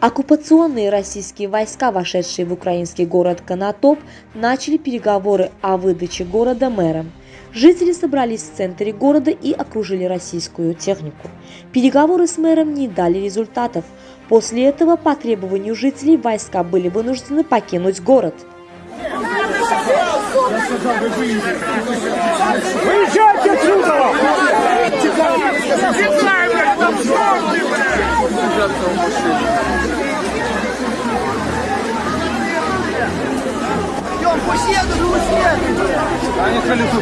Оккупационные российские войска, вошедшие в украинский город Конотоп, начали переговоры о выдаче города мэром. Жители собрались в центре города и окружили российскую технику. Переговоры с мэром не дали результатов. После этого по требованию жителей войска были вынуждены покинуть город. Выезжайте отсюда!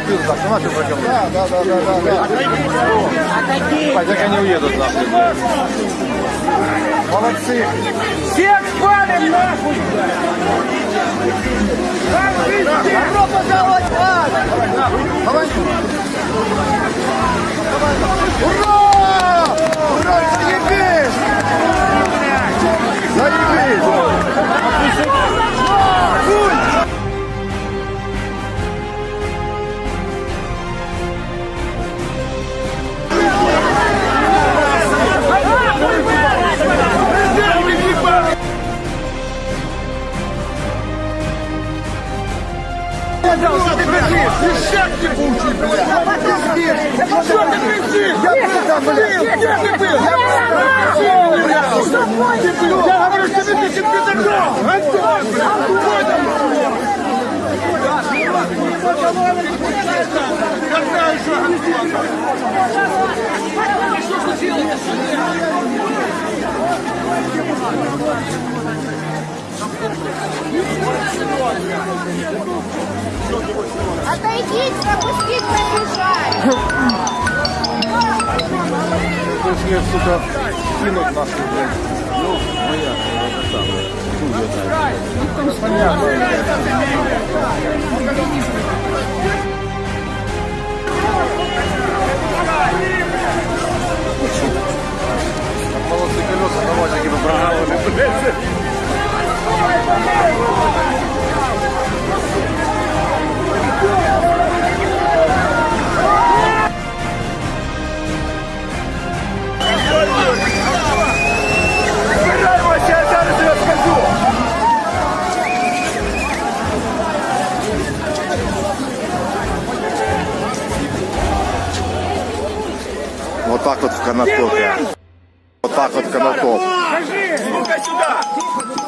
Колесо пьют, сама ты прокопал. Да, да, да, да, да, да. Хотя они уедут нахуй. Молодцы. Всех спалим нахуй! ты кричишь? Ништяк не получи, блядь! Что ты кричишь? Я был там, блядь! Где ты был? Я был там! Ты был! Я говорю, что ты ты пидорок! Антон, блядь! Кто там? Отойдите, пропустите, побежать. Пришли, сука, кинуть нас, блядь. Ну, моя, это самое. Ну, понятно. Вот так вот в Конотопе. Вот так вот Конотоп. Ну-ка сюда!